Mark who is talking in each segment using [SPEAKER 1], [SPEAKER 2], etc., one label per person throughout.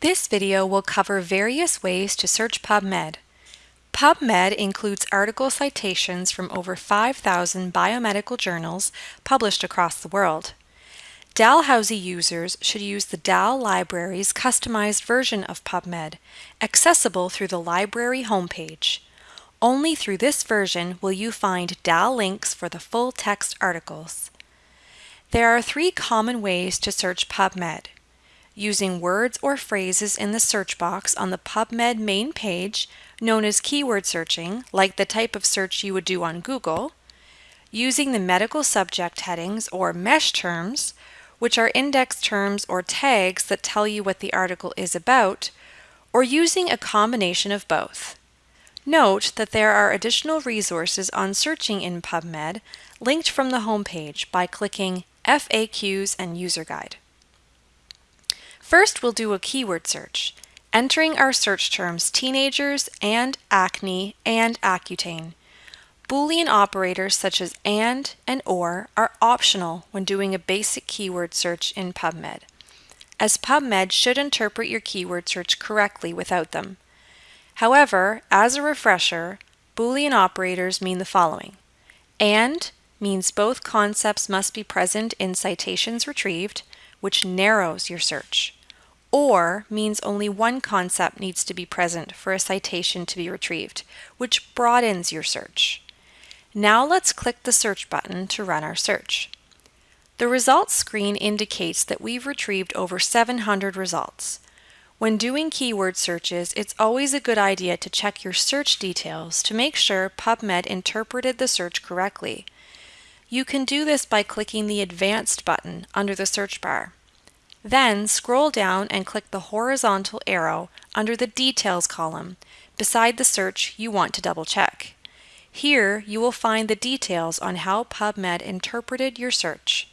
[SPEAKER 1] This video will cover various ways to search PubMed. PubMed includes article citations from over 5,000 biomedical journals published across the world. Dalhousie users should use the DAL Library's customized version of PubMed, accessible through the library homepage. Only through this version will you find DAL links for the full text articles. There are three common ways to search PubMed using words or phrases in the search box on the PubMed main page, known as keyword searching, like the type of search you would do on Google, using the medical subject headings or MESH terms, which are index terms or tags that tell you what the article is about, or using a combination of both. Note that there are additional resources on searching in PubMed linked from the homepage by clicking FAQs and User Guide. First, we'll do a keyword search, entering our search terms teenagers and acne and Accutane. Boolean operators such as AND and OR are optional when doing a basic keyword search in PubMed, as PubMed should interpret your keyword search correctly without them. However, as a refresher, Boolean operators mean the following. AND means both concepts must be present in citations retrieved, which narrows your search or means only one concept needs to be present for a citation to be retrieved, which broadens your search. Now let's click the search button to run our search. The results screen indicates that we've retrieved over 700 results. When doing keyword searches, it's always a good idea to check your search details to make sure PubMed interpreted the search correctly. You can do this by clicking the Advanced button under the search bar. Then scroll down and click the horizontal arrow under the Details column beside the search you want to double check. Here you will find the details on how PubMed interpreted your search.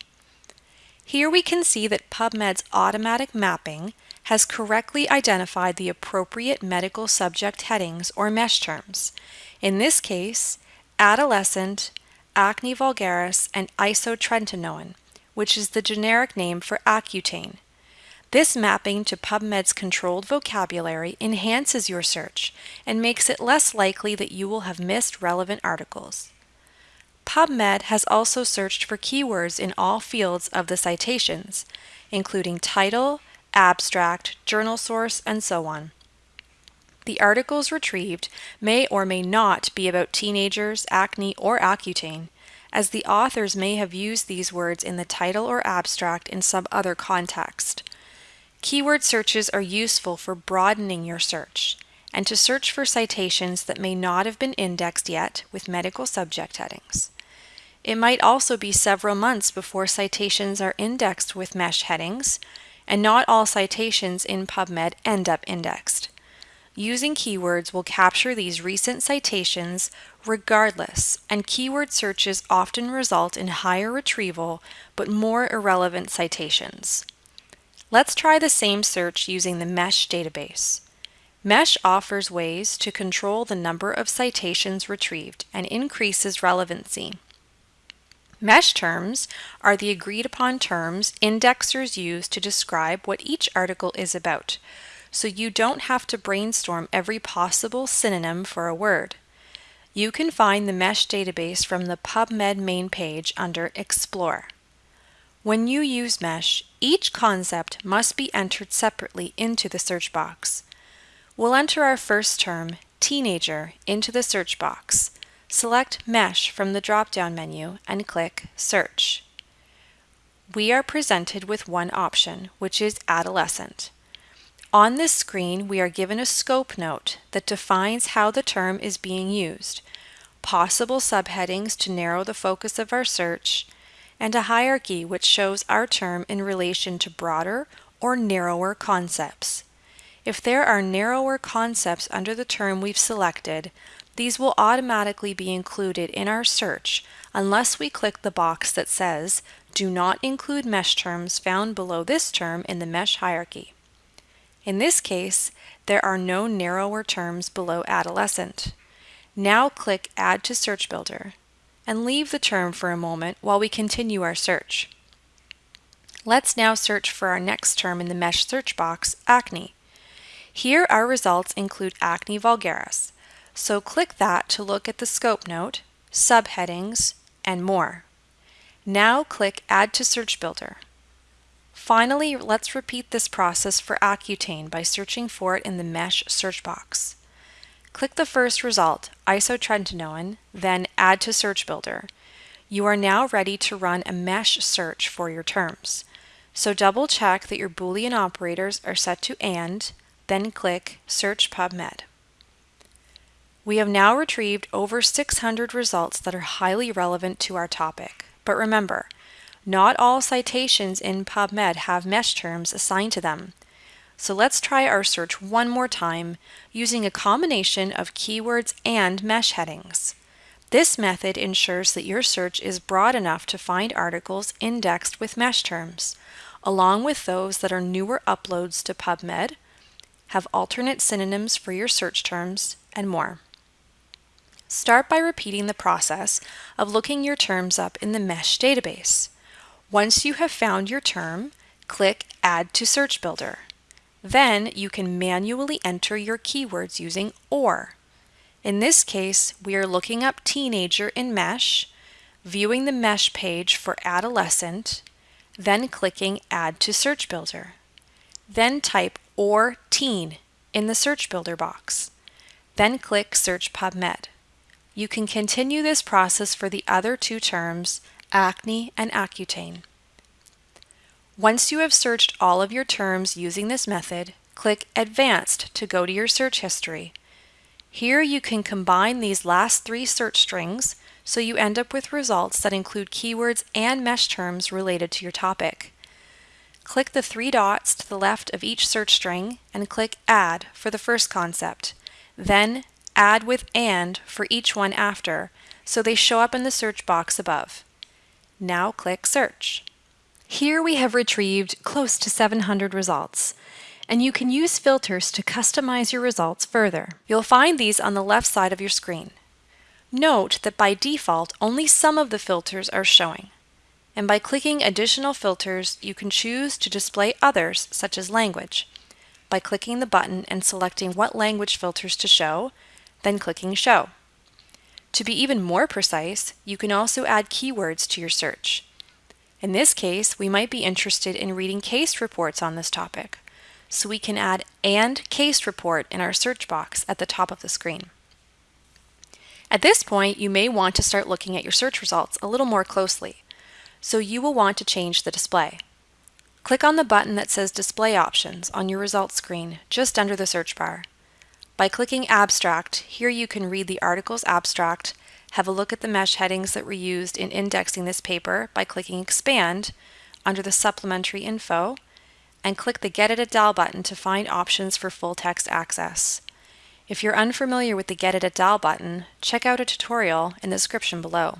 [SPEAKER 1] Here we can see that PubMed's automatic mapping has correctly identified the appropriate medical subject headings or mesh terms. In this case, adolescent, acne vulgaris, and isotretinoin which is the generic name for Accutane. This mapping to PubMed's controlled vocabulary enhances your search and makes it less likely that you will have missed relevant articles. PubMed has also searched for keywords in all fields of the citations, including title, abstract, journal source, and so on. The articles retrieved may or may not be about teenagers, acne, or Accutane, as the authors may have used these words in the title or abstract in some other context. Keyword searches are useful for broadening your search and to search for citations that may not have been indexed yet with medical subject headings. It might also be several months before citations are indexed with MESH headings, and not all citations in PubMed end up indexed. Using keywords will capture these recent citations regardless, and keyword searches often result in higher retrieval but more irrelevant citations. Let's try the same search using the MESH database. MESH offers ways to control the number of citations retrieved and increases relevancy. MESH terms are the agreed upon terms indexers use to describe what each article is about, so you don't have to brainstorm every possible synonym for a word. You can find the MESH database from the PubMed main page under Explore. When you use MESH, each concept must be entered separately into the search box. We'll enter our first term, teenager, into the search box. Select MESH from the drop-down menu and click Search. We are presented with one option, which is adolescent. On this screen, we are given a scope note that defines how the term is being used, possible subheadings to narrow the focus of our search, and a hierarchy which shows our term in relation to broader or narrower concepts. If there are narrower concepts under the term we've selected, these will automatically be included in our search unless we click the box that says, Do not include mesh terms found below this term in the mesh hierarchy. In this case, there are no narrower terms below adolescent. Now click Add to Search Builder and leave the term for a moment while we continue our search. Let's now search for our next term in the mesh search box, acne. Here our results include Acne vulgaris, so click that to look at the scope note, subheadings, and more. Now click Add to Search Builder. Finally, let's repeat this process for Accutane by searching for it in the Mesh search box. Click the first result, isotretinoin, then Add to Search Builder. You are now ready to run a mesh search for your terms. So double check that your Boolean operators are set to AND, then click Search PubMed. We have now retrieved over 600 results that are highly relevant to our topic. But remember, not all citations in PubMed have mesh terms assigned to them. So let's try our search one more time using a combination of keywords and mesh headings. This method ensures that your search is broad enough to find articles indexed with mesh terms, along with those that are newer uploads to PubMed, have alternate synonyms for your search terms, and more. Start by repeating the process of looking your terms up in the MESH database. Once you have found your term, click Add to Search Builder. Then you can manually enter your keywords using OR. In this case, we are looking up teenager in MESH, viewing the MESH page for adolescent, then clicking Add to Search Builder. Then type OR teen in the Search Builder box. Then click Search PubMed. You can continue this process for the other two terms, acne and Accutane. Once you have searched all of your terms using this method, click Advanced to go to your search history. Here you can combine these last three search strings so you end up with results that include keywords and mesh terms related to your topic. Click the three dots to the left of each search string and click Add for the first concept, then Add with AND for each one after, so they show up in the search box above. Now click Search. Here we have retrieved close to 700 results, and you can use filters to customize your results further. You'll find these on the left side of your screen. Note that by default, only some of the filters are showing. And by clicking additional filters, you can choose to display others, such as language, by clicking the button and selecting what language filters to show, then clicking Show. To be even more precise, you can also add keywords to your search. In this case, we might be interested in reading case reports on this topic, so we can add AND case report in our search box at the top of the screen. At this point, you may want to start looking at your search results a little more closely, so you will want to change the display. Click on the button that says Display Options on your results screen just under the search bar. By clicking Abstract, here you can read the article's abstract have a look at the mesh headings that were used in indexing this paper by clicking Expand under the Supplementary Info, and click the Get It at DAL button to find options for full text access. If you're unfamiliar with the Get It at DAL button, check out a tutorial in the description below.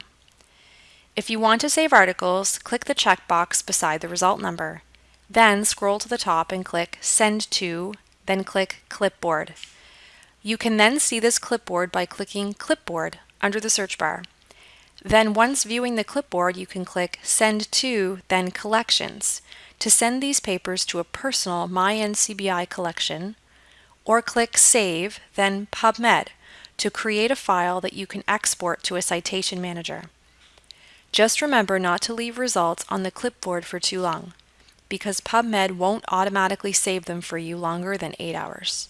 [SPEAKER 1] If you want to save articles, click the checkbox beside the result number. Then scroll to the top and click Send to, then click Clipboard. You can then see this clipboard by clicking Clipboard under the search bar. Then once viewing the clipboard, you can click Send to, then Collections to send these papers to a personal MyNCBI collection, or click Save, then PubMed to create a file that you can export to a citation manager. Just remember not to leave results on the clipboard for too long, because PubMed won't automatically save them for you longer than 8 hours.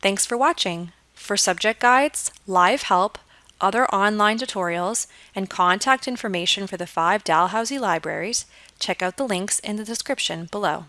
[SPEAKER 1] Thanks for watching! For subject guides, live help, other online tutorials, and contact information for the five Dalhousie libraries, check out the links in the description below.